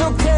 so.